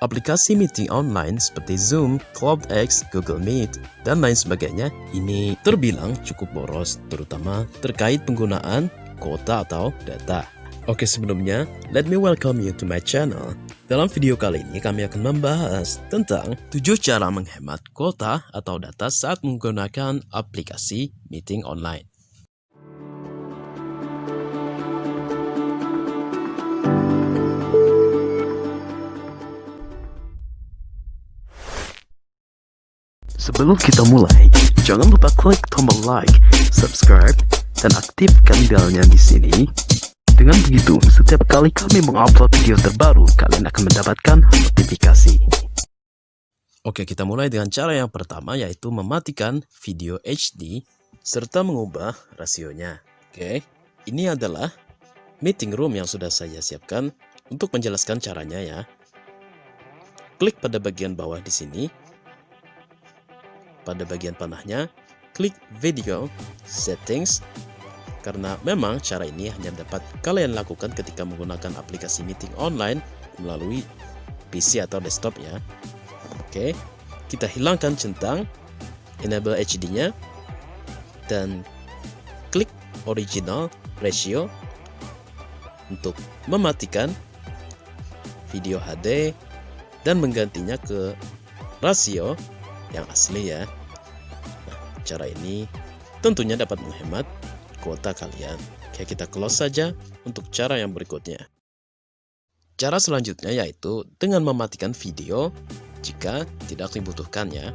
aplikasi meeting online seperti Zoom, CloudX, Google Meet, dan lain sebagainya ini terbilang cukup boros, terutama terkait penggunaan kuota atau data. Oke sebelumnya, let me welcome you to my channel. Dalam video kali ini kami akan membahas tentang 7 cara menghemat kuota atau data saat menggunakan aplikasi meeting online. Sebelum kita mulai, jangan lupa klik tombol like, subscribe, dan aktifkan belnya di sini dengan begitu, setiap kali kami mengupload video terbaru, kalian akan mendapatkan notifikasi. Oke, kita mulai dengan cara yang pertama yaitu mematikan video HD serta mengubah rasionya. Oke, ini adalah meeting room yang sudah saya siapkan untuk menjelaskan caranya ya. Klik pada bagian bawah di sini. Pada bagian panahnya, klik video settings karena memang cara ini hanya dapat kalian lakukan ketika menggunakan aplikasi meeting online melalui PC atau desktop ya. Oke, kita hilangkan centang, enable HD-nya, dan klik original ratio untuk mematikan video HD dan menggantinya ke rasio yang asli ya. Cara ini tentunya dapat menghemat kuota kalian. Oke, kita close saja untuk cara yang berikutnya. Cara selanjutnya yaitu dengan mematikan video jika tidak dibutuhkannya.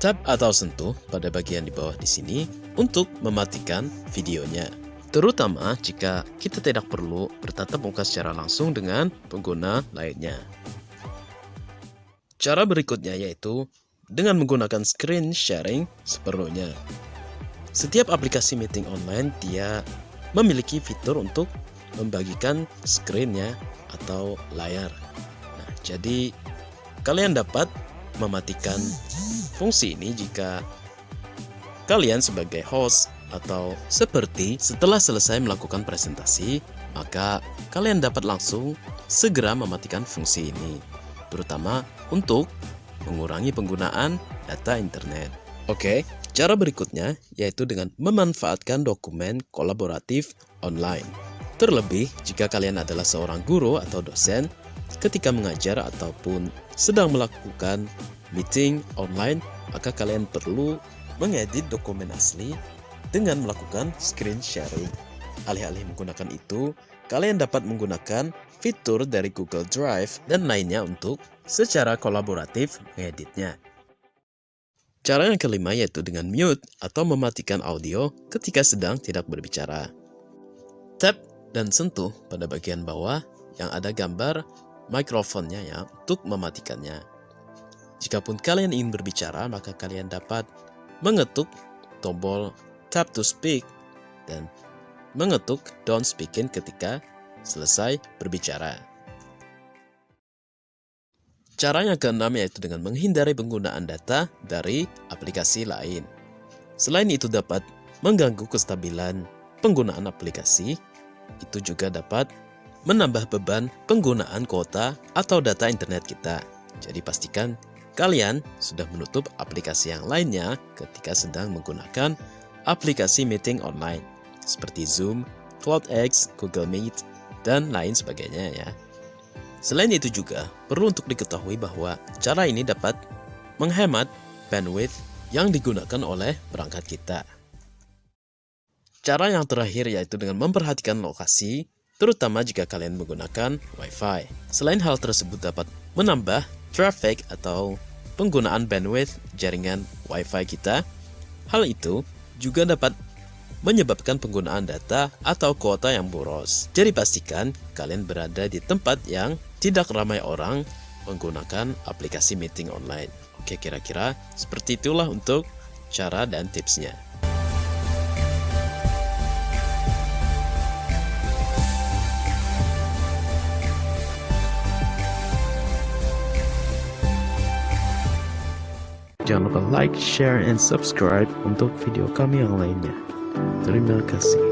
Tap atau sentuh pada bagian di bawah di sini untuk mematikan videonya. Terutama jika kita tidak perlu bertatap muka secara langsung dengan pengguna lainnya. Cara berikutnya yaitu dengan menggunakan screen sharing seperlunya. Setiap aplikasi meeting online dia memiliki fitur untuk membagikan screennya atau layar. Nah, jadi kalian dapat mematikan fungsi ini jika kalian sebagai host atau seperti setelah selesai melakukan presentasi, maka kalian dapat langsung segera mematikan fungsi ini, terutama untuk mengurangi penggunaan data internet. Oke, Cara berikutnya yaitu dengan memanfaatkan dokumen kolaboratif online. Terlebih jika kalian adalah seorang guru atau dosen ketika mengajar ataupun sedang melakukan meeting online, maka kalian perlu mengedit dokumen asli dengan melakukan screen sharing. Alih-alih menggunakan itu, kalian dapat menggunakan fitur dari Google Drive dan lainnya untuk secara kolaboratif mengeditnya. Cara yang kelima yaitu dengan mute atau mematikan audio ketika sedang tidak berbicara. Tap dan sentuh pada bagian bawah yang ada gambar mikrofonnya ya untuk mematikannya. Jikapun kalian ingin berbicara, maka kalian dapat mengetuk tombol tap to speak dan mengetuk don't speaking ketika selesai berbicara. Cara yang keenam yaitu dengan menghindari penggunaan data dari aplikasi lain. Selain itu dapat mengganggu kestabilan penggunaan aplikasi, itu juga dapat menambah beban penggunaan kuota atau data internet kita. Jadi pastikan kalian sudah menutup aplikasi yang lainnya ketika sedang menggunakan aplikasi meeting online seperti Zoom, CloudX, Google Meet, dan lain sebagainya ya. Selain itu juga, perlu untuk diketahui bahwa cara ini dapat menghemat bandwidth yang digunakan oleh perangkat kita. Cara yang terakhir yaitu dengan memperhatikan lokasi, terutama jika kalian menggunakan Wi-Fi. Selain hal tersebut dapat menambah traffic atau penggunaan bandwidth jaringan Wi-Fi kita, hal itu juga dapat menyebabkan penggunaan data atau kuota yang boros. Jadi pastikan kalian berada di tempat yang tidak ramai orang menggunakan aplikasi meeting online. Oke, kira-kira seperti itulah untuk cara dan tipsnya. Jangan lupa like, share, and subscribe untuk video kami yang lainnya. Terima kasih.